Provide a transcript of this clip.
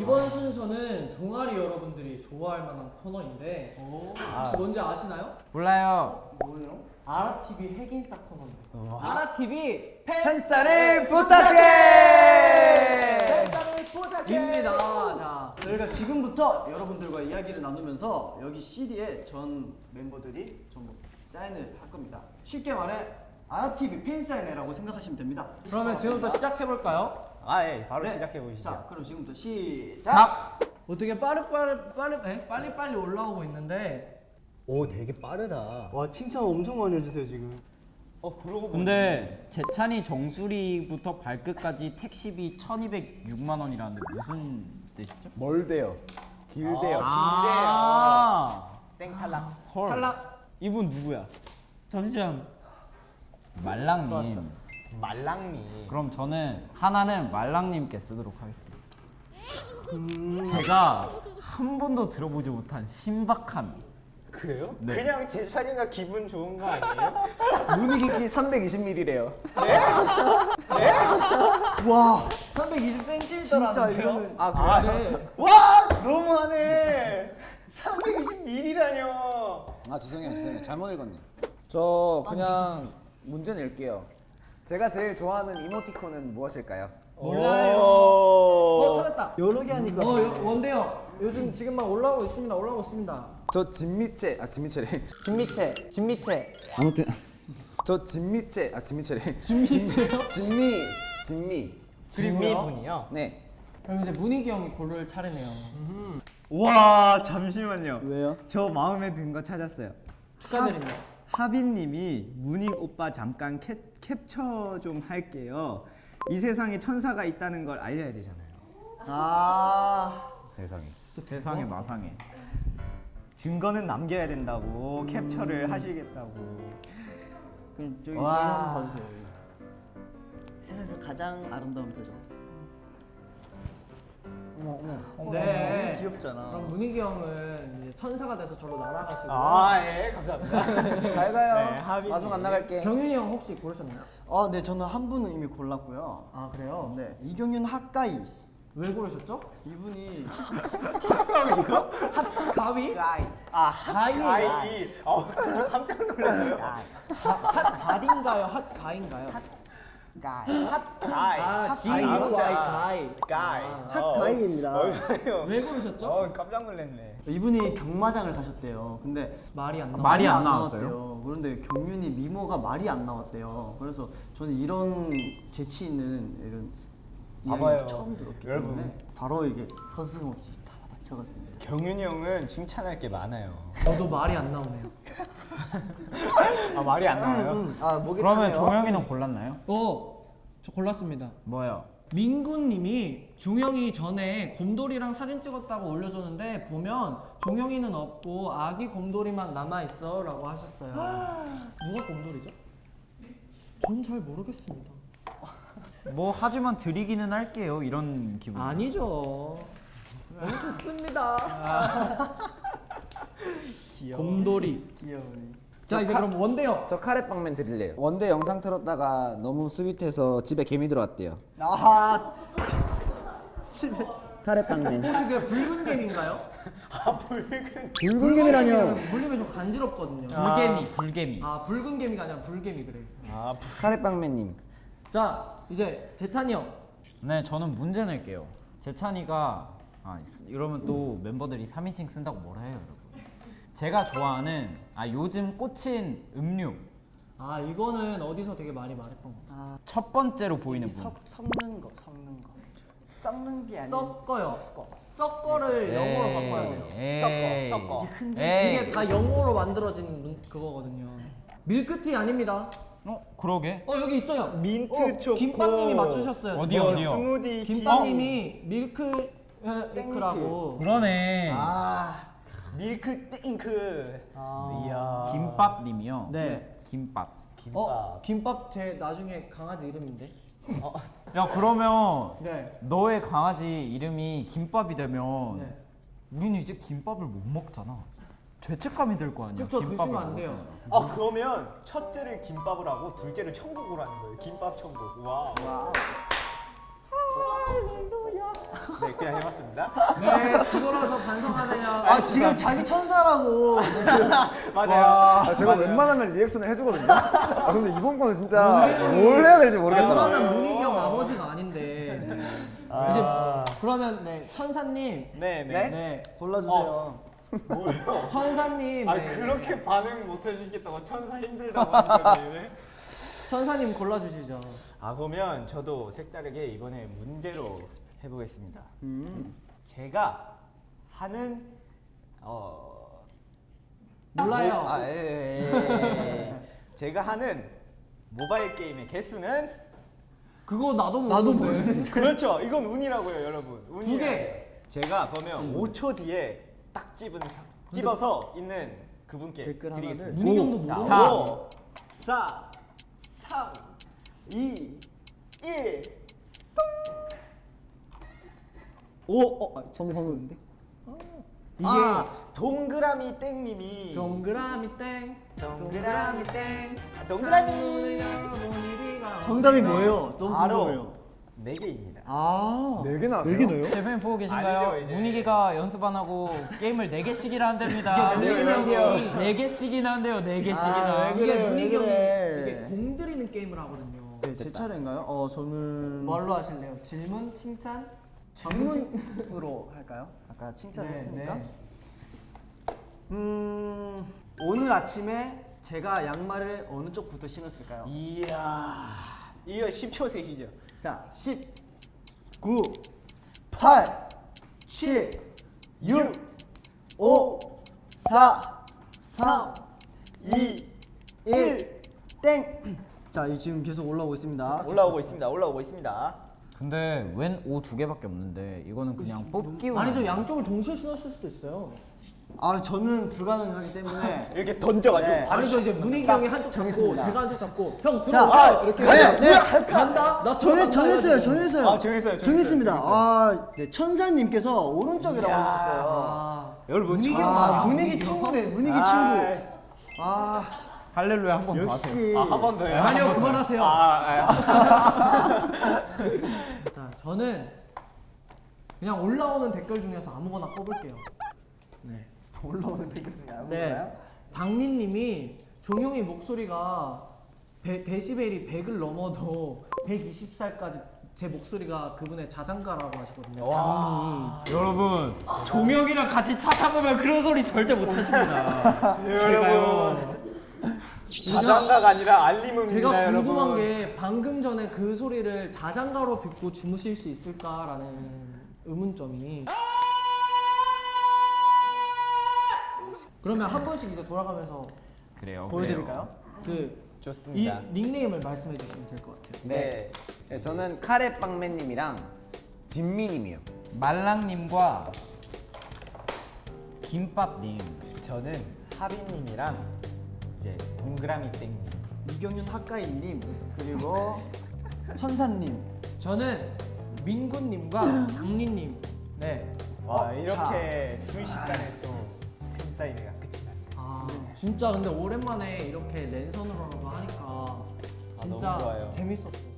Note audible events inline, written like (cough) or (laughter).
이번 순서는 동아리 여러분들이 좋아할 만한 코너인데 혹시 뭔지 아시나요? 몰라요. 아라TV 핵인싸 코너입니다. 아라TV 팬싸를 부탁해. 입니다. 자, 저희가 지금부터 여러분들과 이야기를 나누면서 여기 CD에 전 멤버들이 전부 사인을 할 겁니다. 쉽게 말해 아랍TV 팬 사인회라고 생각하시면 됩니다. 그러면 지금부터 시작해 볼까요? 아, 예. 바로 네. 시작해 보시죠. 자, 그럼 지금부터 시작. 자, 어떻게 빠르 빠르 빠르 네? 빨리 빨리 올라오고 있는데 오, 되게 빠르다. 와 칭찬 엄청 많이 해주세요 지금. 어, 그러고 근데 재찬이 정수리부터 발끝까지 택시비 1,206만 원이라는데 무슨 뜻이죠? 멀대요. 길대요. 아, 땡 탈락. 헐. 탈락. 이분 누구야? 잠시만. 말랑님. 말랑미. 그럼 저는 하나는 말랑님께 쓰도록 하겠습니다. 제가 한 번도 들어보지 못한 신박한 그래요? 네. 그냥 제찬이가 기분 좋은 거 아니에요? (laughs) 눈이 깊이 320ml래요. 와 320cm더라는데요. 진짜 이거는 아, 아, 네. 와, 너무하네. 320ml라뇨. 아 죄송해요, 죄송해요. 잘못 읽었네. 저 그냥 문제 낼게요. 제가 제일 좋아하는 이모티콘은 무엇일까요? 몰라요. 어 오. 찾았다. 여러 개 하니까. 어 여- 원대요. 요즘 지금 막 올라오고 있습니다. 올라오고 있습니다. 저 진미채, 아 진미채래. 진미채, 진미채. 아무튼 저 진미채, 아 진미채래. 진미채요? 진미, 진미. 진미 분이요? 네. 그럼 이제 문희기 형이 고를 차례네요. 와, 잠시만요. 왜요? 저 마음에 든 거 찾았어요. 축하드립니다. 하 빈님이 문익 오빠 잠깐 캡, 캡처 좀 할게요. 이 세상에 천사가 있다는 걸 알려야 되잖아요. 아 세상에. 세상에 마상에. 증거는 남겨야 된다고 캡처를 하시겠다고. 그럼 저기 와. 이거 한번 봐주세요. 세상에서 가장 아름다운 표정. 어머 어머. 네. 너무 귀엽잖아. 그럼 문희기 형은 이제 천사가 돼서 저로 날아가시고 아, 예, 감사합니다. (laughs) 잘 가요. 네, 하빈이. 마중 안 나갈게. 경윤이 형 혹시 고르셨나요? 아, 네 저는 한 분은 이미 골랐고요. 아 그래요? 네 이경윤 핫가이 왜 고르셨죠? 이분이 (laughs) 가위? 가이 아, 가위. 어, 저 깜짝 놀랐어요. 핫 갓인가요? 핫 가인가요? 가이 핫 가이. 아 G U 아, Y 진짜. 가이. 가이. 아, 핫가이입니다. 어, 어, 왜 고르셨죠? 어, 깜짝 놀랐네. 이분이 경마장을 가셨대요. 근데 말이 안 나와. 말이 안 나왔대요. 그런데 경윤이 미모가 말이 안 나왔대요. 그래서 저는 이런 재치 있는 이런 봐봐요. 이야기 처음 들었기 여러분. 때문에 바로 이게 서슴없이 다다닥 적었습니다. 경윤이 형은 칭찬할 게 많아요. 저도 말이 안 나오네요. (laughs) (laughs) 아, 말이 안 나와요? 음, 아 목이 그러면 타네요. 종영이는 골랐나요? 어, 저 골랐습니다. 뭐요? 민구님이 종영이 전에 곰돌이랑 사진 찍었다고 올려줬는데 보면 종영이는 없고 아기 곰돌이만 남아 있어 라고 하셨어요. (gasps) 누가 곰돌이죠? 전 잘 모르겠습니다. 뭐 하지만 드리기는 할게요. 이런 기분. 아니죠. 너무 좋습니다. (laughs) 귀여워. 곰돌이. 귀여우니. 자 이제 그럼 원대요. 저 카레빵맨 드릴래요. 원대 영상 틀었다가 너무 스윗해서 집에 개미 들어왔대요. 아 (laughs) 집에 카레빵맨. 혹시 그 붉은 개미인가요? (laughs) 붉은 개미라뇨. 물리면 좀 간지럽거든요. 불개미, 불개미. 아 붉은 개미가 아니라 불개미 그래. 아, 카레빵맨님. 자 이제 재찬이 형. 네, 저는 문제 낼게요. 재찬이가 아 이러면 또 멤버들이 3인칭 쓴다고 뭐라 해요, 여러분. 제가 좋아하는 아 요즘 꽂힌 음료 아 이거는 어디서 되게 많이 말했던 거. 첫 번째로 보이는 분. 석 섞는 거 섞는 거 섞는 게 아니라 섞어요. 섞어 를 영어로 바꿔야 돼요. 에이. 섞어, 섞어. 이게 흔들. 이게 다 영어로 만들어진 문- 그거거든요. 밀크티 아닙니다. 어 그러게. 어 여기 있어요. 민트 어, 초코. 김밥님이 맞추셨어요. 어디요, 뭐 어디요? 스무디 김밥님이 밀크 에, 밀크라고. 그러네. 아 밀크 땡크 아. 이야 김밥님이요. 네. 김밥. 김밥 어 김밥 제 나중에 강아지 이름인데. 야 그러면 네. 너의 강아지 이름이 김밥이 되면 네. 우리는 이제 김밥을 못 먹잖아. 죄책감이 들 거 아니야. 그쵸 김밥을 드시면 안. 돼요. 아 그러면 첫째를 김밥을 하고 둘째를 천국으로 하는 거예요 김밥 천국 와 와 네, 그냥 해봤습니다. 네, 뒤돌아서 반성하세요. 아 지금 자기 천사라고 (laughs) 맞아요. 아, 제가 웬만하면 리액션을 해주거든요. 아, 근데 이번 거는 진짜 뭘 해야 될지 모르겠더라고요. 웬만한 형 아버지가 아닌데. 이제 그러면 네 천사님. 네, 네. 네. 골라주세요. 뭐요? 천사님. 아 네. 그렇게 반응 못 해주시겠다고 천사 힘들다고 하니까 천사님 골라주시죠. 아 그러면 저도 색다르게 이번에 문제로 해보겠습니다. 제가 하는 어 몰라요. 모- 아, 예, 예, 예. (laughs) 제가 하는 모바일 게임의 개수는 그거 나도 나도 모르는데. (laughs) 그렇죠. 이건 운이라고요, 여러분. 운이. 두 개. 제가 그러면 5초 뒤에 딱 집은 집어서 있는 그분께. 드리겠습니다. 문희 형도 자, 모르는 5, 4, 3, 2, 1. 오, 어, 아, 방금 방금인데? 이게 아, 동그라미 땡님이 동그라미 땡. 동그라미 땡. 아, 동그라미. 정답이 뭐예요? 너무 궁금해요. 네 개입니다. 아, 네 개 나왔어요? 네 개나요? 대표님 보고 계신가요? 아니죠. 문희기가 연습 안 하고 게임을 4개씩이나 한답니다. 이게 네개나 한대요. 4개씩이나 한대요. 4개씩이나. 아, 왜 이게 그래, 문희기 그래. 이게 공들이 는 게임을 하거든요. 네, 제 차례인가요? 어, 저는 뭘로 하실래요? 질문, 칭찬? 질문으로 할까요? 아까 칭찬을 네, 했으니까. 네. 음, 오늘 아침에 제가 양말을 어느 쪽부터 신었을까요? 이야. 이거 10초 셋이죠. 자, 10, 9, 8, 7, 6, 5, 4, 3, 2, 1, 땡! 자, 이 지금 계속 올라오고 있습니다. 올라오고 있습니다. 올라오고 있습니다. 근데 웬 O 두 개밖에 없는데 이거는 그냥 뽑기 운. 아니죠, 양쪽을 동시에 신었을 수도 있어요. 아, 저는 불가능하기 때문에. (laughs) 이렇게 던져가지고 네. 바로 아니죠, 이제 문희기 딱 형이 한쪽 잡고 정했습니다. 제가 한쪽 잡고 형 자, 들어오세요. 아, 이렇게 네, 네. 간다? 나 들어간다 정했어요. 정했어요. 아, 정했어요, 정했습니다. 정했어요. 아, 네, 천사님께서 오른쪽이라고 하셨어요. 아, 여러분 문희기 저- 아, 친구네, 문희기 아, 친구. 아, 할렐루야 한 번더 하세요. 아, 한 번 더요. 아니요, 그만하세요. 아, 아, (laughs) 자, 저는 그냥 올라오는 댓글 중에서 아무거나 뽑을게요. 네. 올라오는 댓글 중에 아무거나요? 네. 당리님이 종용이 목소리가 데, 데시벨이 100을 넘어도 120살까지 제 목소리가 그분의 자장가라고 하시거든요. 당리. 여러분 종혁이랑 같이 차 타보면 그런 소리 절대 못 하십니다. (laughs) 제가요. 자장가가 아니라 알림음입니다, 제가 여러분. 궁금한 게 방금 전에 그 소리를 자장가로 듣고 주무실 수 있을까라는 의문점이. 그러면 한 번씩 이제 돌아가면서 그래요. 보여드릴까요? 그 좋습니다. 이 닉네임을 말씀해 주시면 될 것 같아요. 네. 네, 저는 카레빵맨님이랑 진미님이요. 말랑님과 김밥님. 저는 하빈님이랑 이제 동그라미 땡님. 이경윤 학가인님 그리고 (laughs) 천사님. 저는 민구님과 당리님. (laughs) 네. 와 어, 이렇게 순식간에 또 팬사인회가 끝이 나네요. 아 진짜 근데 오랜만에 이렇게 랜선으로라도 하니까 진짜 너무 좋아요. 재밌었어요.